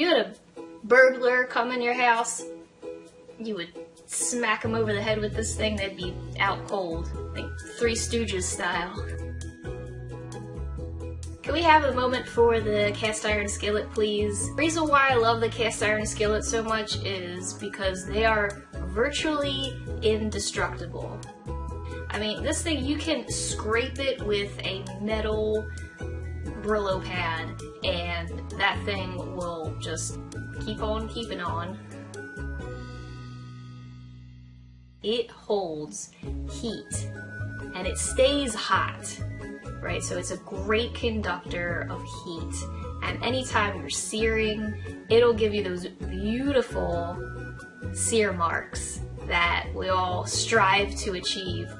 you had a burglar come in your house, you would smack them over the head with this thing, they'd be out cold. Like Three Stooges style. Can we have a moment for the cast iron skillet, please? The reason why I love the cast iron skillet so much is because they are virtually indestructible. I mean, this thing, you can scrape it with a metal Brillo pad, and that thing will just keep on keeping on. It holds heat, and it stays hot, right? So it's a great conductor of heat, and anytime you're searing, it'll give you those beautiful sear marks that we all strive to achieve.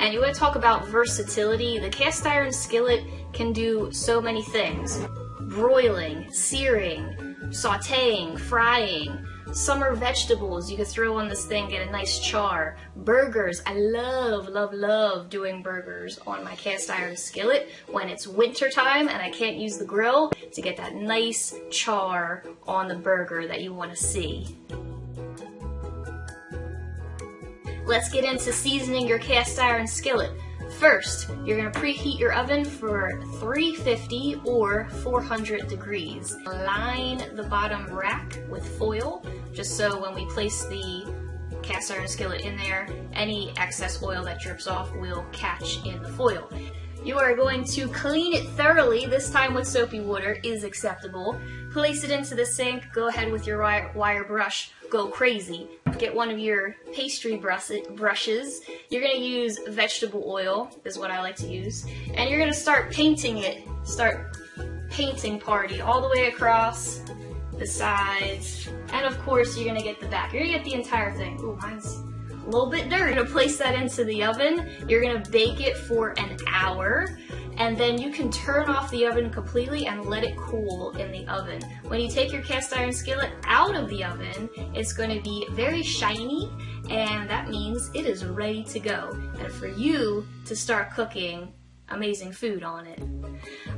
And you want to talk about versatility, the cast iron skillet can do so many things. Broiling, searing, sauteing, frying, summer vegetables you can throw on this thing, get a nice char. Burgers, I love, love, love doing burgers on my cast iron skillet when it's winter time and I can't use the grill to get that nice char on the burger that you want to see. Let's get into seasoning your cast iron skillet. First, you're going to preheat your oven for 350 or 400 degrees. Line the bottom rack with foil, just so when we place the cast iron skillet in there, any excess oil that drips off will catch in the foil. You are going to clean it thoroughly, this time with soapy water is acceptable. Place it into the sink, go ahead with your wire, brush, go crazy get one of your pastry brushes. You're going to use vegetable oil, is what I like to use. And you're going to start painting it. Start painting party all the way across the sides. And of course, you're to get the back. You're to get the entire thing. Ooh, mine's a little bit dirty. You're to place that into the oven. You're to bake it for an hour and then you can turn off the oven completely and let it cool in the oven. When you take your cast iron skillet out of the oven, it's going to be very shiny and that means it is ready to go. And for you to start cooking amazing food on it.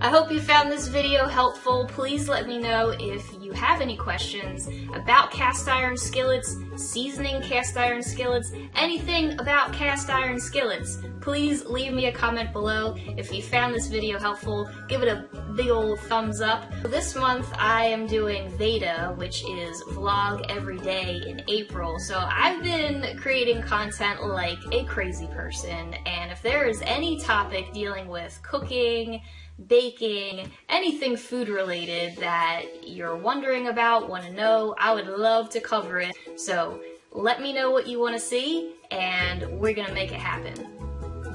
I hope you found this video helpful. Please let me know if you have any questions about cast iron skillets, seasoning cast iron skillets, anything about cast iron skillets. Please leave me a comment below. If you found this video helpful, give it a big old thumbs up. This month I am doing Veda, which is vlog every day in April. So I've been creating content like a crazy person, and if there is any topic dealing with cooking, baking, anything food related that you're wondering about, want to know, I would love to cover it. So let me know what you want to see and we're going to make it happen.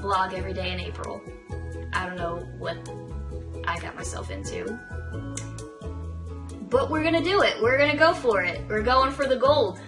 Vlog every day in April. I don't know what I got myself into. But we're going to do it. We're going to go for it. We're going for the gold.